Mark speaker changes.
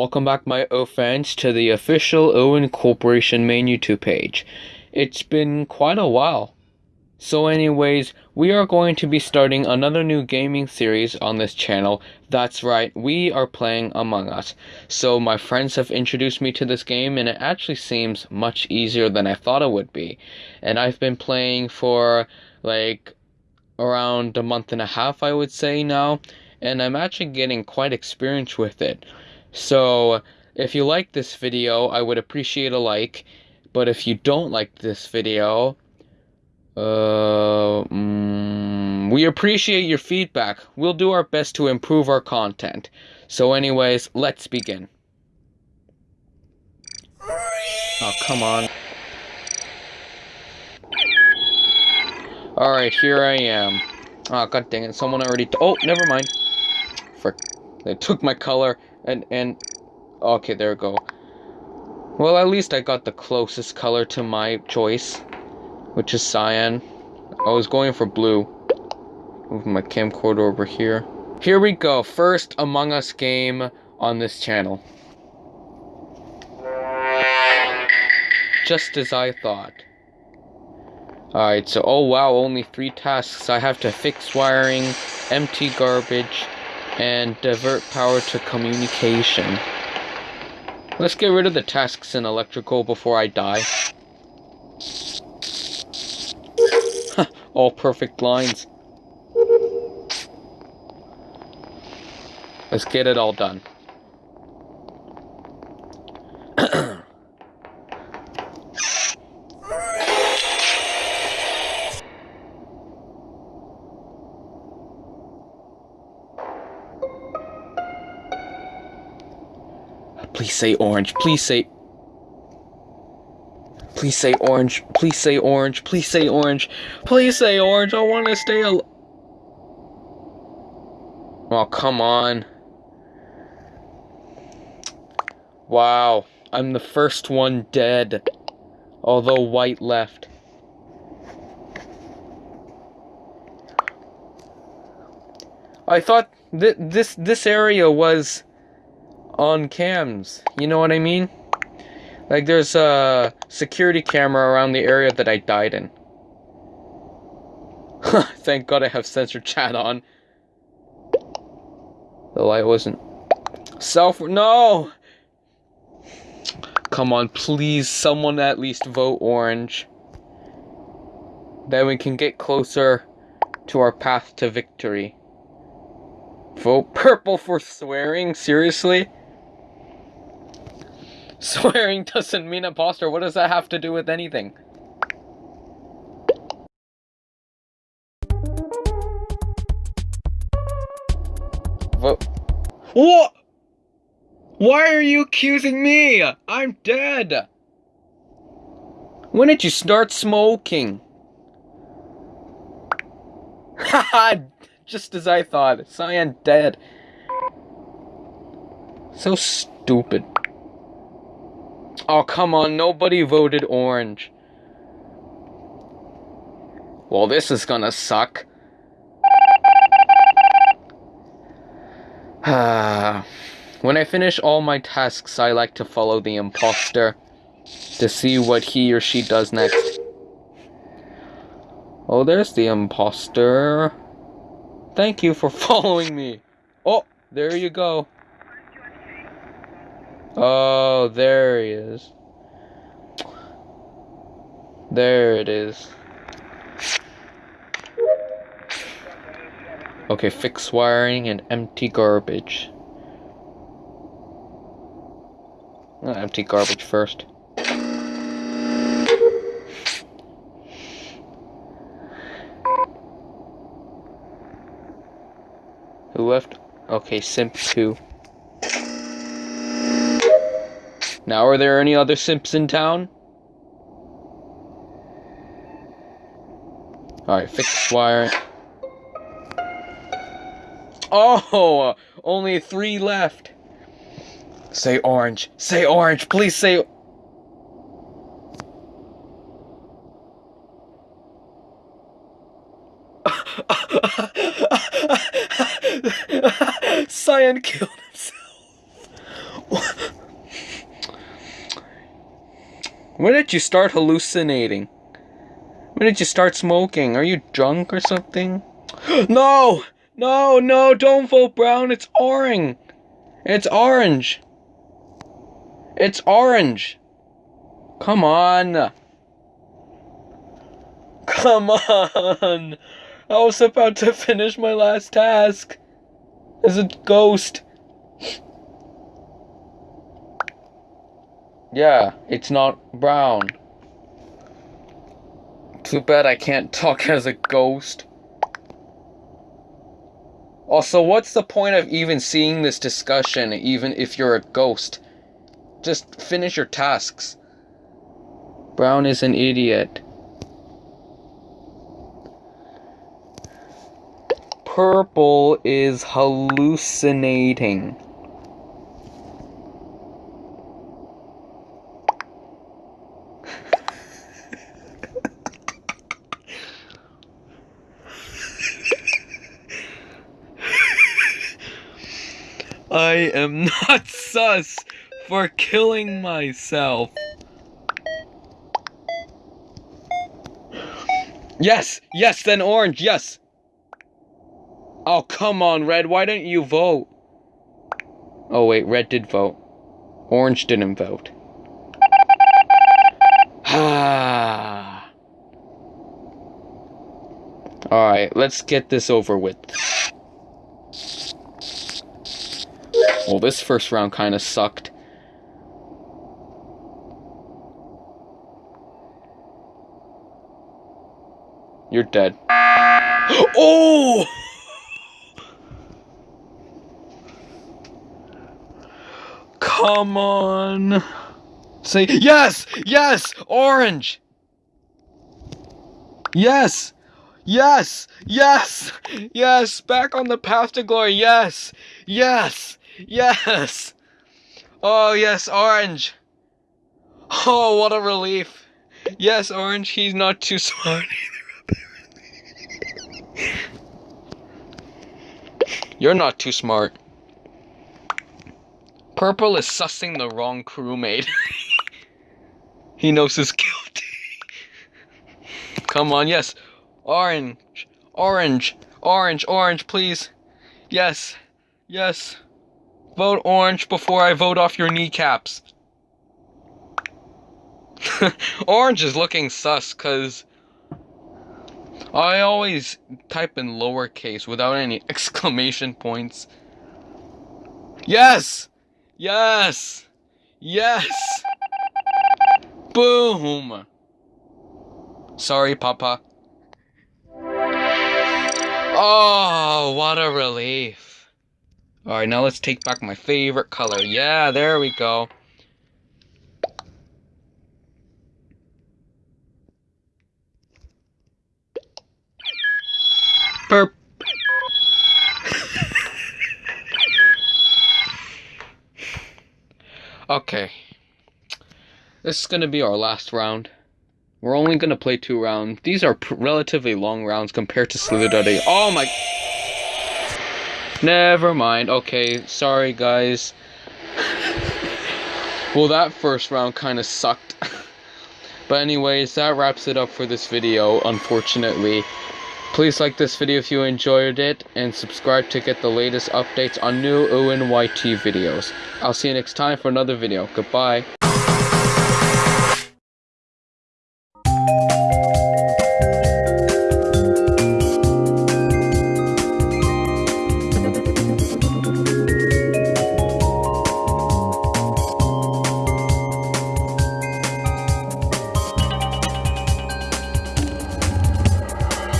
Speaker 1: Welcome back, my O fans, to the official Owen Corporation main YouTube page. It's been quite a while. So, anyways, we are going to be starting another new gaming series on this channel. That's right, we are playing Among Us. So, my friends have introduced me to this game, and it actually seems much easier than I thought it would be. And I've been playing for like around a month and a half, I would say now, and I'm actually getting quite experienced with it. So, if you like this video, I would appreciate a like. But if you don't like this video, uh, mm, we appreciate your feedback. We'll do our best to improve our content. So, anyways, let's begin. Oh, come on. Alright, here I am. Oh, god dang it, someone already- Oh, never mind. Frick. They took my color, and- and- Okay, there we go. Well, at least I got the closest color to my choice, which is cyan. I was going for blue. Move my camcorder over here. Here we go, first Among Us game on this channel. Just as I thought. Alright, so, oh wow, only three tasks. I have to fix wiring, empty garbage, and divert power to communication. Let's get rid of the tasks in electrical before I die. All perfect lines. Let's get it all done. Please say orange. Please say. Please say orange. Please say orange. Please say orange. Please say orange. I want to stay al- Oh, come on. Wow. I'm the first one dead. Although white left. I thought th this this area was on cams. You know what I mean? Like there's a security camera around the area that I died in. Thank God I have censor chat on. The light wasn't self no. Come on, please someone at least vote orange. Then we can get closer to our path to victory. Vote purple for swearing? Seriously? Swearing doesn't mean imposter. What does that have to do with anything? What? What? Why are you accusing me? I'm dead. When did you start smoking? Haha, just as I thought. Cyan dead. So stupid. Oh, come on, nobody voted orange. Well, this is gonna suck. when I finish all my tasks, I like to follow the imposter to see what he or she does next. Oh, there's the imposter. Thank you for following me. Oh, there you go. Oh, there he is. There it is. Okay, fix wiring and empty garbage. Oh, empty garbage first. Who left? Okay, Simp 2. Now, are there any other simps in town? Alright, fix wire. Oh! Only three left. Say orange. Say orange. Please say... Cyan killed When did you start hallucinating? When did you start smoking? Are you drunk or something? no! No, no, don't vote brown. It's orange. It's orange. It's orange. Come on. Come on. I was about to finish my last task. As a ghost. Yeah, it's not brown. Too bad I can't talk as a ghost. Also, what's the point of even seeing this discussion, even if you're a ghost? Just finish your tasks. Brown is an idiot. Purple is hallucinating. I am not sus for killing myself. Yes, yes, then orange, yes. Oh, come on, red, why didn't you vote? Oh, wait, red did vote. Orange didn't vote. Ah. Alright, let's get this over with. Well, this first round kind of sucked. You're dead. oh! Come on. Say yes! Yes! Orange! Yes! Yes! Yes! Yes! Back on the path to glory. Yes! Yes! Yes! Oh, yes, orange! Oh, what a relief! Yes, orange, he's not too smart either, You're not too smart. Purple is sussing the wrong crewmate. he knows he's guilty. Come on, yes. Orange. Orange. Orange. Orange, please. Yes. Yes. Vote orange before I vote off your kneecaps. orange is looking sus because I always type in lowercase without any exclamation points. Yes! Yes! Yes! Boom! Sorry, Papa. Oh, what a relief. Alright, now let's take back my favorite color. Yeah, there we go. Burp. okay. This is going to be our last round. We're only going to play two rounds. These are relatively long rounds compared to Slither Oh my... Never mind. Okay, sorry guys. well, that first round kind of sucked. but anyways, that wraps it up for this video, unfortunately. Please like this video if you enjoyed it, and subscribe to get the latest updates on new ONYT videos. I'll see you next time for another video. Goodbye.